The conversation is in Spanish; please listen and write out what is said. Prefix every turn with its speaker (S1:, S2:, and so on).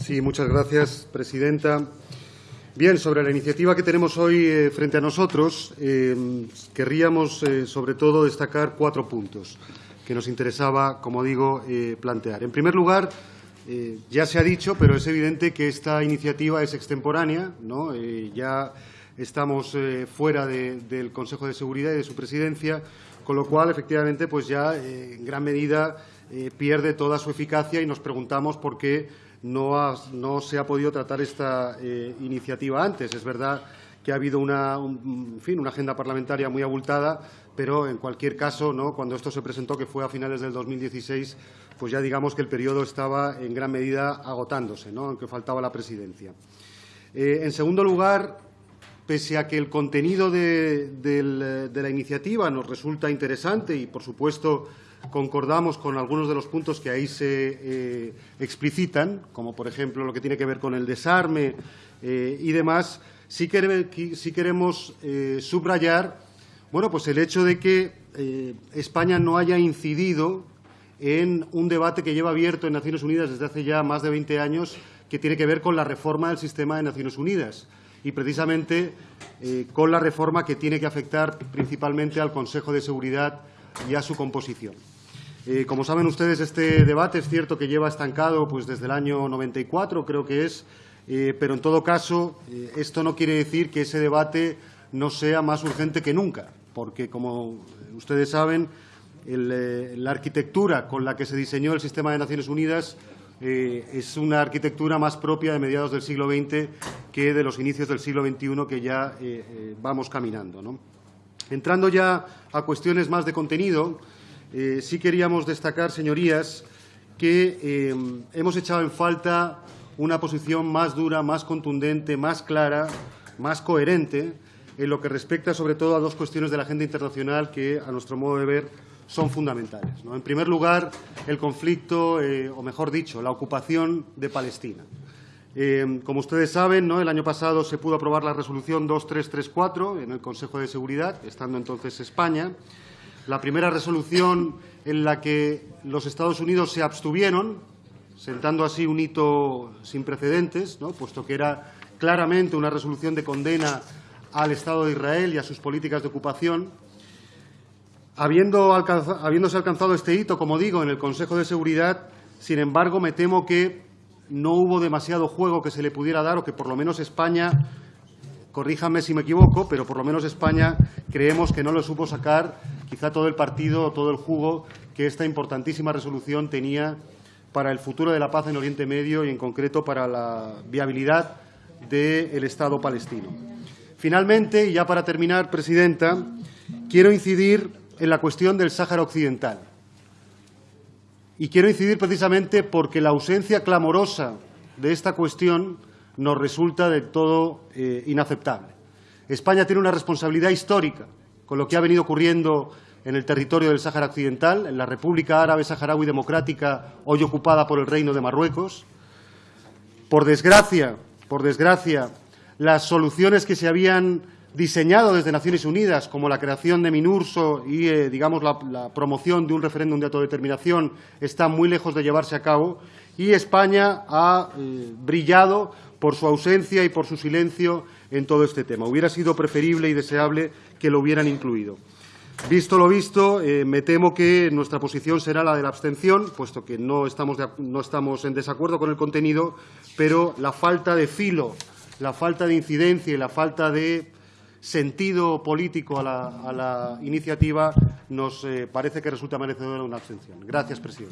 S1: Sí, muchas gracias, presidenta. Bien, sobre la iniciativa que tenemos hoy eh, frente a nosotros, eh, querríamos eh, sobre todo destacar cuatro puntos que nos interesaba, como digo, plantear. En primer lugar, ya se ha dicho, pero es evidente que esta iniciativa es extemporánea, ¿no? ya estamos fuera del Consejo de Seguridad y de su presidencia, con lo cual, efectivamente, pues ya en gran medida pierde toda su eficacia y nos preguntamos por qué no, se ha podido tratar esta eh, iniciativa antes. Es verdad que ha habido una, fin, una agenda parlamentaria muy abultada, pero en cualquier caso, ¿no? cuando esto se presentó, que fue a finales del 2016, pues ya digamos que el periodo estaba en gran medida agotándose, ¿no? aunque faltaba la presidencia. Eh, en segundo lugar, pese a que el contenido de la iniciativa nos resulta interesante y, por supuesto, concordamos con algunos de los puntos que ahí se eh, explicitan, como por ejemplo lo que tiene que ver con el desarme eh, y demás, sí, queremos eh, subrayar bueno, pues el hecho de que España no haya incidido en un debate que lleva abierto en Naciones Unidas desde hace ya más de 20 años que tiene que ver con la reforma del sistema de Naciones Unidas y precisamente con la reforma que tiene que afectar principalmente al Consejo de Seguridad y a su composición. Eh, como saben ustedes, este debate es cierto que lleva estancado pues, desde el año 94, creo que es, eh, pero en todo caso, eh, esto no quiere decir que ese debate no sea más urgente que nunca, porque, como ustedes saben, la arquitectura con la que se diseñó el sistema de Naciones Unidas es una arquitectura más propia de mediados del siglo XX que de los inicios del siglo XXI que ya vamos caminando. Entrando ya a cuestiones más de contenido, eh, sí queríamos destacar, señorías, que eh, hemos echado en falta una posición más dura, más contundente, más clara, más coherente en lo que respecta sobre todo a dos cuestiones de la agenda internacional que, a nuestro modo de ver, son fundamentales. En primer lugar, el conflicto, eh, o mejor dicho, la ocupación de Palestina. como ustedes saben, el año pasado se pudo aprobar la resolución 2334 en el Consejo de Seguridad, estando entonces España, la primera resolución en la que los Estados Unidos se abstuvieron, sentando así un hito sin precedentes, puesto que era claramente una resolución de condena al Estado de Israel y a sus políticas de ocupación. habiéndose alcanzado este hito, como digo, en el Consejo de Seguridad, sin embargo, me temo que no hubo demasiado juego que se le pudiera dar o que por lo menos España corríjame si me equivoco, pero por lo menos España creemos que no lo supo sacar quizá todo el partido o todo el jugo que esta importantísima resolución tenía para el futuro de la paz en Oriente Medio y, en concreto, para la viabilidad del Estado palestino. Finalmente, y ya para terminar, Presidenta, quiero incidir en la cuestión del Sáhara Occidental. Y quiero incidir precisamente porque la ausencia clamorosa de esta cuestión nos resulta del todo eh, inaceptable. España tiene una responsabilidad histórica con lo que ha venido ocurriendo en el territorio del Sáhara Occidental, en la República Árabe Saharaui Democrática, hoy ocupada por el Reino de Marruecos. Por desgracia, por desgracia, las soluciones que se habían diseñado desde Naciones Unidas, como la creación de MINURSO y, eh, digamos, la, promoción de un referéndum de autodeterminación, están muy lejos de llevarse a cabo y España ha eh, brillado por su ausencia y por su silencio en todo este tema. Hubiera sido preferible y deseable que lo hubieran incluido. Visto lo visto, eh, me temo que nuestra posición será la de la abstención, puesto que no estamos, no estamos en desacuerdo con el contenido, pero la falta de filo, la falta de incidencia y la falta de sentido político a la, iniciativa nos eh, parece que resulta merecedora una abstención. Gracias, presidente.